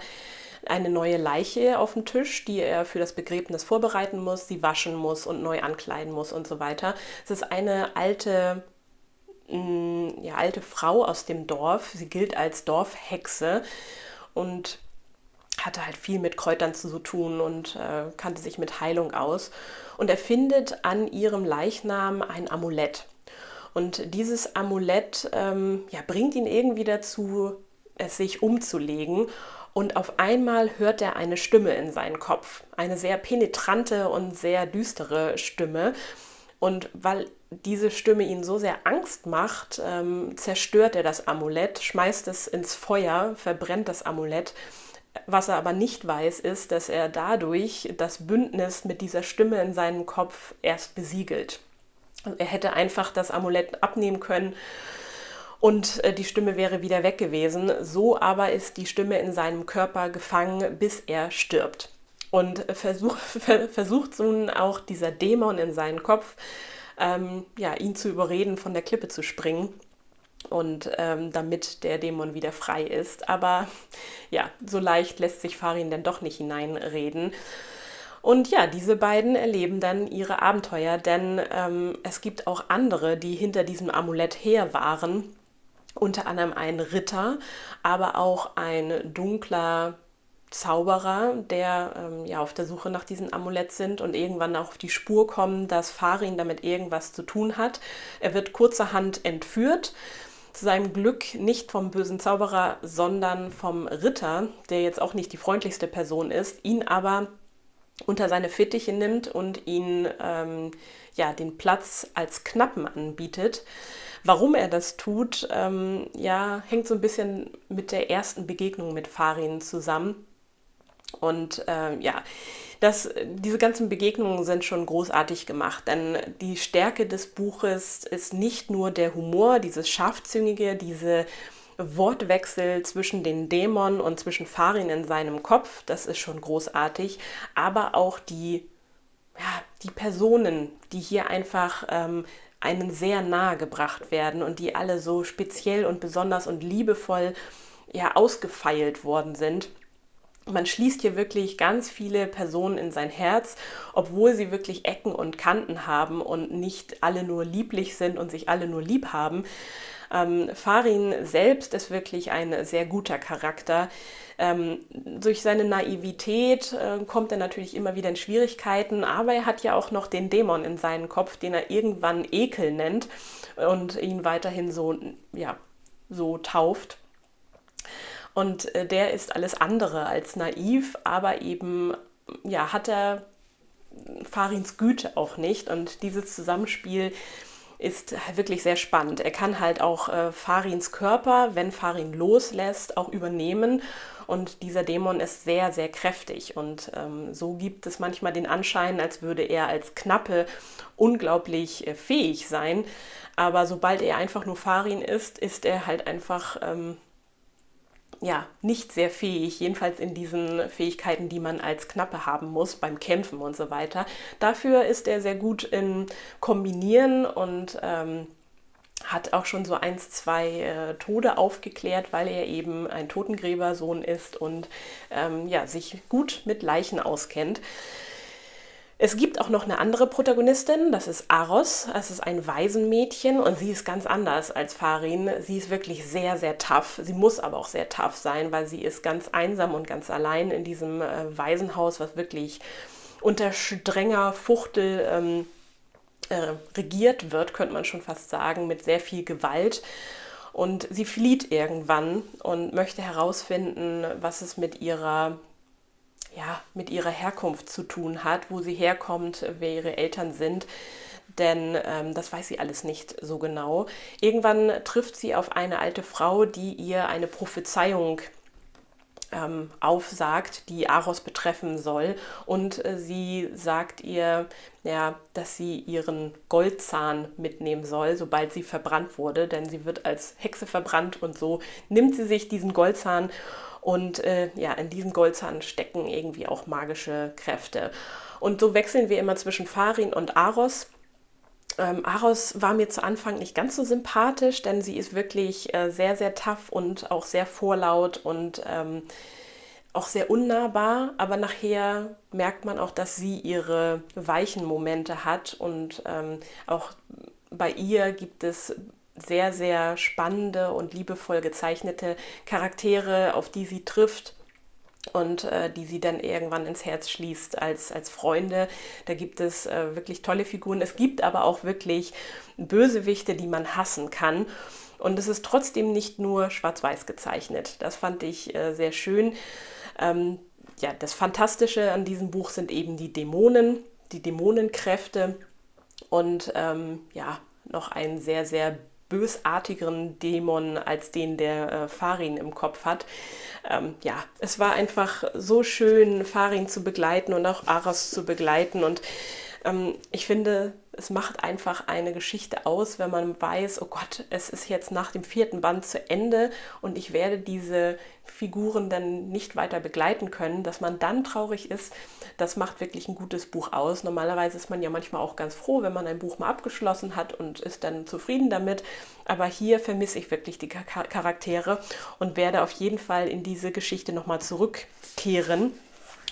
eine neue Leiche auf dem Tisch, die er für das Begräbnis vorbereiten muss, sie waschen muss und neu ankleiden muss und so weiter. Es ist eine alte mm, ja, alte Frau aus dem Dorf. Sie gilt als Dorfhexe und hatte halt viel mit Kräutern zu tun und äh, kannte sich mit Heilung aus. Und er findet an ihrem Leichnam ein Amulett. Und dieses Amulett ähm, ja, bringt ihn irgendwie dazu, es sich umzulegen und auf einmal hört er eine Stimme in seinen Kopf, eine sehr penetrante und sehr düstere Stimme. Und weil diese Stimme ihn so sehr Angst macht, ähm, zerstört er das Amulett, schmeißt es ins Feuer, verbrennt das Amulett. Was er aber nicht weiß, ist, dass er dadurch das Bündnis mit dieser Stimme in seinem Kopf erst besiegelt. Er hätte einfach das Amulett abnehmen können und äh, die Stimme wäre wieder weg gewesen. So aber ist die Stimme in seinem Körper gefangen, bis er stirbt. Und versuch, versucht nun auch dieser Dämon in seinen Kopf, ähm, ja, ihn zu überreden, von der Klippe zu springen. Und ähm, damit der Dämon wieder frei ist. Aber ja, so leicht lässt sich Farin denn doch nicht hineinreden. Und ja, diese beiden erleben dann ihre Abenteuer, denn ähm, es gibt auch andere, die hinter diesem Amulett her waren unter anderem ein Ritter, aber auch ein dunkler Zauberer, der ähm, ja auf der Suche nach diesem Amulett sind und irgendwann auch auf die Spur kommen, dass Farin damit irgendwas zu tun hat. Er wird kurzerhand entführt. Zu seinem Glück nicht vom bösen Zauberer, sondern vom Ritter, der jetzt auch nicht die freundlichste Person ist, ihn aber unter seine Fittiche nimmt und ihn ähm, ja den Platz als Knappen anbietet. Warum er das tut, ähm, ja, hängt so ein bisschen mit der ersten Begegnung mit Farin zusammen. Und äh, ja, das, diese ganzen Begegnungen sind schon großartig gemacht, denn die Stärke des Buches ist nicht nur der Humor, dieses Scharfzüngige, diese Wortwechsel zwischen den Dämonen und zwischen Farin in seinem Kopf, das ist schon großartig, aber auch die, ja, die Personen, die hier einfach ähm, einen sehr nahe gebracht werden und die alle so speziell und besonders und liebevoll ja, ausgefeilt worden sind. Man schließt hier wirklich ganz viele Personen in sein Herz, obwohl sie wirklich Ecken und Kanten haben und nicht alle nur lieblich sind und sich alle nur lieb haben. Ähm, Farin selbst ist wirklich ein sehr guter Charakter. Ähm, durch seine Naivität äh, kommt er natürlich immer wieder in Schwierigkeiten, aber er hat ja auch noch den Dämon in seinem Kopf, den er irgendwann Ekel nennt und ihn weiterhin so, ja, so tauft. Und äh, der ist alles andere als naiv, aber eben ja, hat er Farins Güte auch nicht. Und dieses Zusammenspiel ist wirklich sehr spannend. Er kann halt auch äh, Farins Körper, wenn Farin loslässt, auch übernehmen. Und dieser Dämon ist sehr, sehr kräftig. Und ähm, so gibt es manchmal den Anschein, als würde er als Knappe unglaublich äh, fähig sein. Aber sobald er einfach nur Farin ist, ist er halt einfach ähm, ja, nicht sehr fähig, jedenfalls in diesen Fähigkeiten, die man als Knappe haben muss beim Kämpfen und so weiter. Dafür ist er sehr gut im Kombinieren und ähm, hat auch schon so eins, zwei äh, Tode aufgeklärt, weil er eben ein Totengräbersohn ist und ähm, ja, sich gut mit Leichen auskennt. Es gibt auch noch eine andere Protagonistin, das ist Aros. Es ist ein Waisenmädchen und sie ist ganz anders als Farin. Sie ist wirklich sehr, sehr tough. Sie muss aber auch sehr tough sein, weil sie ist ganz einsam und ganz allein in diesem äh, Waisenhaus, was wirklich unter strenger Fuchtel ähm, äh, regiert wird, könnte man schon fast sagen, mit sehr viel Gewalt. Und sie flieht irgendwann und möchte herausfinden, was es mit ihrer ja, mit ihrer Herkunft zu tun hat, wo sie herkommt, wer ihre Eltern sind. Denn ähm, das weiß sie alles nicht so genau. Irgendwann trifft sie auf eine alte Frau, die ihr eine Prophezeiung ähm, aufsagt, die Aros betreffen soll. Und äh, sie sagt ihr, ja, dass sie ihren Goldzahn mitnehmen soll, sobald sie verbrannt wurde, denn sie wird als Hexe verbrannt und so nimmt sie sich diesen Goldzahn und äh, ja, in diesem Goldzahn stecken irgendwie auch magische Kräfte. Und so wechseln wir immer zwischen Farin und Aros. Ähm, Aros war mir zu Anfang nicht ganz so sympathisch, denn sie ist wirklich äh, sehr, sehr tough und auch sehr vorlaut und ähm, auch sehr unnahbar, aber nachher merkt man auch, dass sie ihre weichen Momente hat und ähm, auch bei ihr gibt es sehr, sehr spannende und liebevoll gezeichnete Charaktere, auf die sie trifft und äh, die sie dann irgendwann ins Herz schließt als, als Freunde. Da gibt es äh, wirklich tolle Figuren. Es gibt aber auch wirklich Bösewichte, die man hassen kann. Und es ist trotzdem nicht nur schwarz-weiß gezeichnet. Das fand ich äh, sehr schön. Ähm, ja, das Fantastische an diesem Buch sind eben die Dämonen, die Dämonenkräfte und ähm, ja, noch ein sehr, sehr bösartigeren Dämon als den der äh, Farin im Kopf hat. Ähm, ja, es war einfach so schön, Farin zu begleiten und auch Aras zu begleiten und ähm, ich finde, es macht einfach eine Geschichte aus, wenn man weiß, oh Gott, es ist jetzt nach dem vierten Band zu Ende und ich werde diese Figuren dann nicht weiter begleiten können, dass man dann traurig ist, das macht wirklich ein gutes Buch aus. Normalerweise ist man ja manchmal auch ganz froh, wenn man ein Buch mal abgeschlossen hat und ist dann zufrieden damit. Aber hier vermisse ich wirklich die Charaktere und werde auf jeden Fall in diese Geschichte nochmal zurückkehren.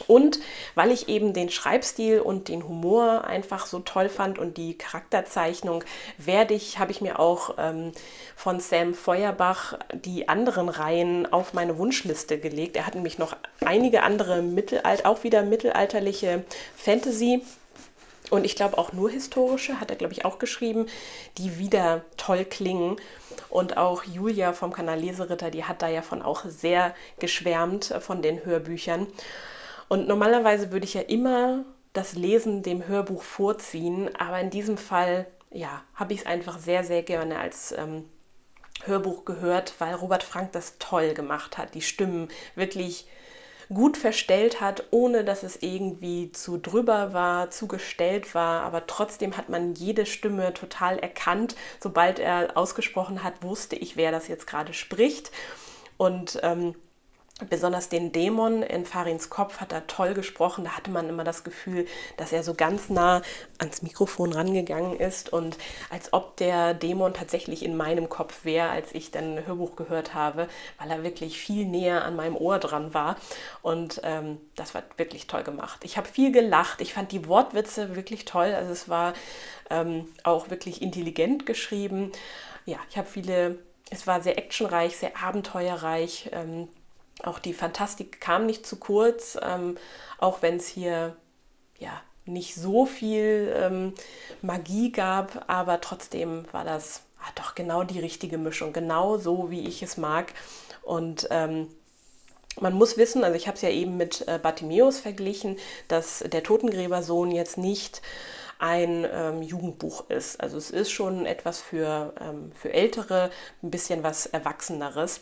Und weil ich eben den Schreibstil und den Humor einfach so toll fand und die Charakterzeichnung, werde ich, habe ich mir auch ähm, von Sam Feuerbach die anderen Reihen auf meine Wunschliste gelegt. Er hat nämlich noch einige andere Mittelalt, auch wieder mittelalterliche Fantasy und ich glaube auch nur historische, hat er glaube ich auch geschrieben, die wieder toll klingen. Und auch Julia vom Kanal Leseritter, die hat da ja von auch sehr geschwärmt von den Hörbüchern. Und normalerweise würde ich ja immer das Lesen dem Hörbuch vorziehen, aber in diesem Fall, ja, habe ich es einfach sehr, sehr gerne als ähm, Hörbuch gehört, weil Robert Frank das toll gemacht hat. Die Stimmen wirklich gut verstellt hat, ohne dass es irgendwie zu drüber war, zu gestellt war. Aber trotzdem hat man jede Stimme total erkannt. Sobald er ausgesprochen hat, wusste ich, wer das jetzt gerade spricht. Und ähm, Besonders den Dämon in Farins Kopf hat er toll gesprochen. Da hatte man immer das Gefühl, dass er so ganz nah ans Mikrofon rangegangen ist und als ob der Dämon tatsächlich in meinem Kopf wäre, als ich dann ein Hörbuch gehört habe, weil er wirklich viel näher an meinem Ohr dran war. Und ähm, das war wirklich toll gemacht. Ich habe viel gelacht. Ich fand die Wortwitze wirklich toll. Also es war ähm, auch wirklich intelligent geschrieben. Ja, ich habe viele, es war sehr actionreich, sehr abenteuerreich. Ähm, auch die Fantastik kam nicht zu kurz, ähm, auch wenn es hier ja nicht so viel ähm, Magie gab, aber trotzdem war das ah, doch genau die richtige Mischung, genau so, wie ich es mag. Und ähm, man muss wissen, also ich habe es ja eben mit äh, Bartimeus verglichen, dass der Totengräbersohn jetzt nicht ein ähm, Jugendbuch ist. Also es ist schon etwas für, ähm, für Ältere, ein bisschen was Erwachseneres.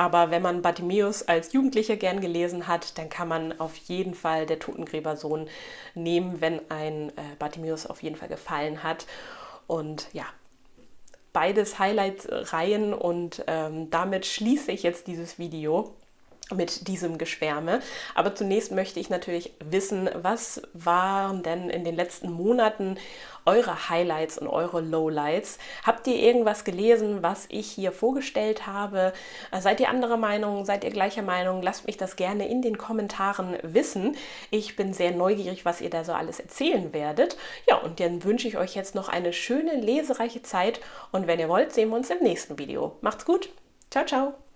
Aber wenn man Bartimäus als Jugendlicher gern gelesen hat, dann kann man auf jeden Fall der Totengräbersohn nehmen, wenn ein äh, Bartimäus auf jeden Fall gefallen hat. Und ja, beides Highlight-Reihen und ähm, damit schließe ich jetzt dieses Video mit diesem Geschwärme. Aber zunächst möchte ich natürlich wissen, was waren denn in den letzten Monaten eure Highlights und eure Lowlights? Habt ihr irgendwas gelesen, was ich hier vorgestellt habe? Seid ihr anderer Meinung? Seid ihr gleicher Meinung? Lasst mich das gerne in den Kommentaren wissen. Ich bin sehr neugierig, was ihr da so alles erzählen werdet. Ja, und dann wünsche ich euch jetzt noch eine schöne, lesereiche Zeit und wenn ihr wollt, sehen wir uns im nächsten Video. Macht's gut. Ciao, ciao.